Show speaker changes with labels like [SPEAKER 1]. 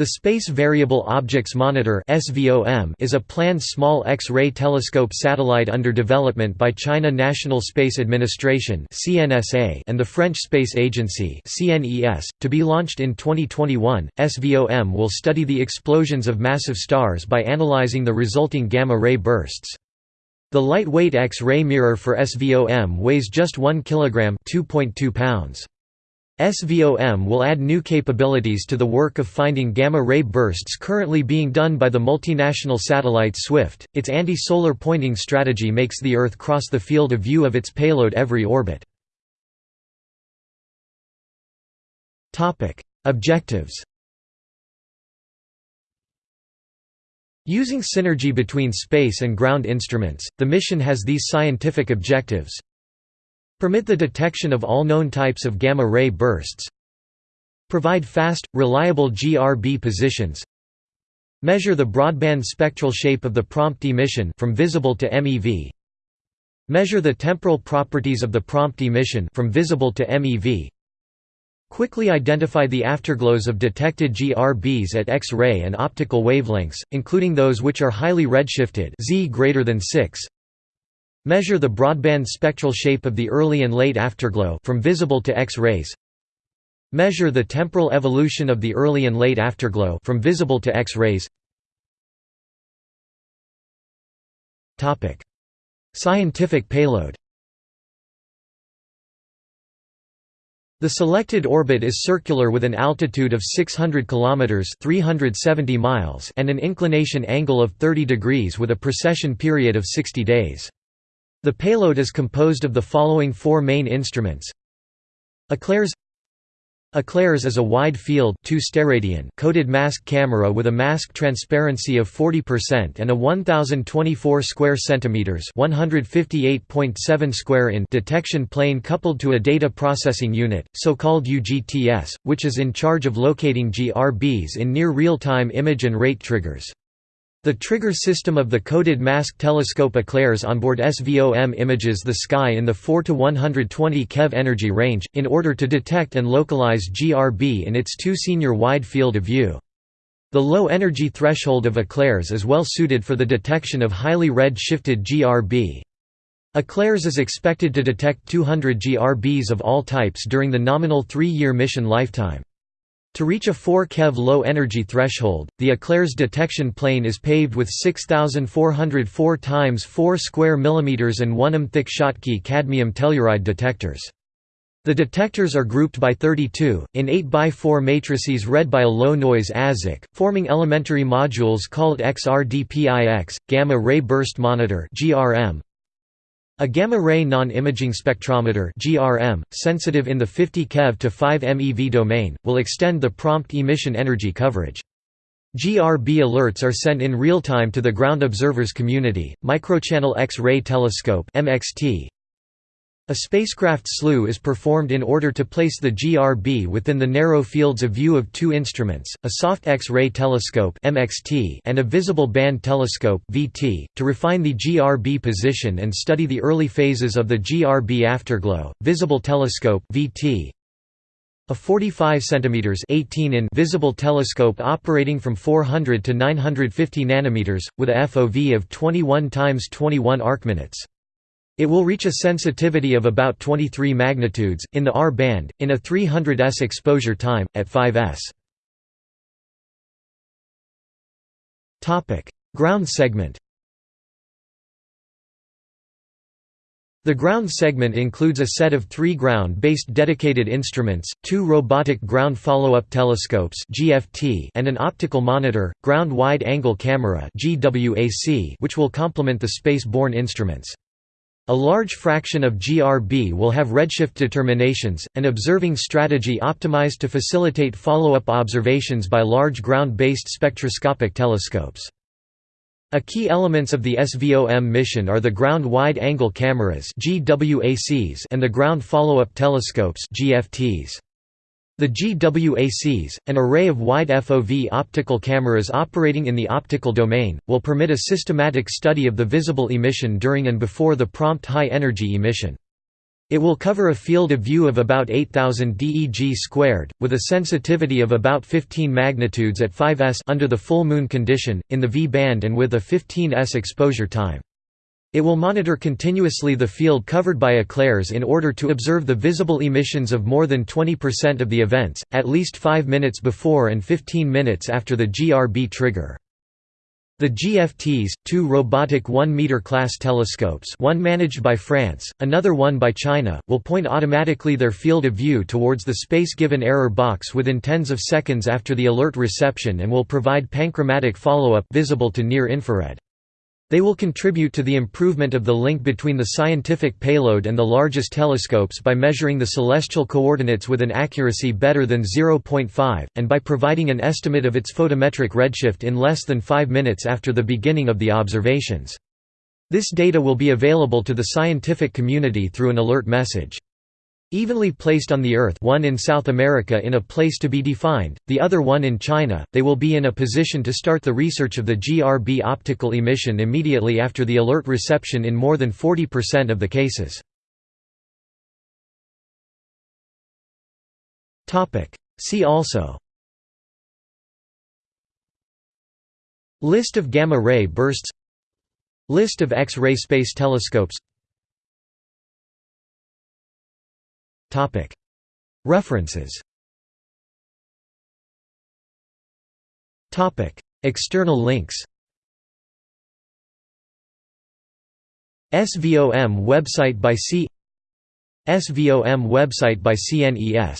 [SPEAKER 1] The Space Variable Objects Monitor is a planned small X-ray telescope satellite under development by China National Space Administration and the French Space Agency to be launched in 2021. SVOM will study the explosions of massive stars by analyzing the resulting gamma-ray bursts. The lightweight X-ray mirror for SVOM weighs just 1 kg 2.2 pounds. SVOM will add new capabilities to the work of finding gamma-ray bursts currently being done by the multinational satellite SWIFT. Its anti-solar pointing strategy makes the Earth cross the field of view of its payload every orbit. Topic: Objectives. Using synergy between space and ground instruments, the mission has these scientific objectives Permit the detection of all known types of gamma-ray bursts Provide fast, reliable GRB positions Measure the broadband spectral shape of the prompt emission from visible to MEV Measure the temporal properties of the prompt emission from visible to MEV Quickly identify the afterglows of detected GRBs at X-ray and optical wavelengths, including those which are highly redshifted Z greater than 6 Measure the broadband spectral shape of the early and late afterglow from visible to X-rays. Measure the temporal evolution of the early and late afterglow from visible to X-rays. Topic: Scientific payload. The selected orbit is circular with an altitude of 600 km 370 miles and an inclination angle of 30 degrees with a precession period of 60 days. The payload is composed of the following four main instruments Eclairs Eclairs is a wide-field coded mask camera with a mask transparency of 40% and a 1024 square centimeters (158.7 square in) detection plane coupled to a data processing unit, so-called UGTS, which is in charge of locating GRBs in near real-time image and rate triggers. The trigger system of the coded mask telescope Eclairs onboard SVOM images the sky in the 4 to 120 keV energy range, in order to detect and localize GRB in its two senior wide field of view. The low energy threshold of Eclairs is well suited for the detection of highly red-shifted GRB. Eclairs is expected to detect 200 GRBs of all types during the nominal three-year mission lifetime. To reach a 4 keV low energy threshold, the Eclairs detection plane is paved with 6404 x 4 square millimeters and 1 m thick Schottky cadmium telluride detectors. The detectors are grouped by 32, in 8x4 matrices read by a low-noise ASIC, forming elementary modules called XRDPIX, Gamma Ray Burst Monitor a gamma-ray non-imaging spectrometer (GRM), sensitive in the 50 keV to 5 MeV domain, will extend the prompt emission energy coverage. GRB alerts are sent in real time to the ground observers community. Microchannel X-ray telescope (MXT) A spacecraft slew is performed in order to place the GRB within the narrow fields of view of two instruments, a soft X-ray telescope (MXT) and a visible band telescope (VT), to refine the GRB position and study the early phases of the GRB afterglow. Visible telescope (VT) a 45 cm 18 in visible telescope operating from 400 to 950 nanometers, with a FOV of 21 x 21 arcminutes. It will reach a sensitivity of about 23 magnitudes, in the R band, in a 300 s exposure time, at 5 s. Ground segment The ground segment includes a set of three ground-based dedicated instruments, two robotic ground follow-up telescopes and an optical monitor, ground wide-angle camera which will complement the space-borne instruments. A large fraction of GRB will have redshift determinations, an observing strategy optimized to facilitate follow-up observations by large ground-based spectroscopic telescopes. A key elements of the SVOM mission are the ground wide-angle cameras and the ground follow-up telescopes GFTs. The GWACs, an array of wide FOV optical cameras operating in the optical domain, will permit a systematic study of the visible emission during and before the prompt high-energy emission. It will cover a field of view of about 8000 DEG squared, with a sensitivity of about 15 magnitudes at 5s under the full moon condition, in the V-band and with a 15s exposure time. It will monitor continuously the field covered by eclairs in order to observe the visible emissions of more than 20% of the events, at least 5 minutes before and 15 minutes after the GRB trigger. The GFTs, two robotic 1-meter class telescopes one managed by France, another one by China, will point automatically their field of view towards the space-given error box within tens of seconds after the alert reception and will provide panchromatic follow-up visible to near-infrared. They will contribute to the improvement of the link between the scientific payload and the largest telescopes by measuring the celestial coordinates with an accuracy better than 0.5, and by providing an estimate of its photometric redshift in less than 5 minutes after the beginning of the observations. This data will be available to the scientific community through an alert message. Evenly placed on the Earth one in South America in a place to be defined, the other one in China, they will be in a position to start the research of the GRB optical emission immediately after the alert reception in more than 40% of the cases. See also List of gamma-ray bursts List of X-ray space telescopes References. External links. SVOM website by C. SVOM website by CNES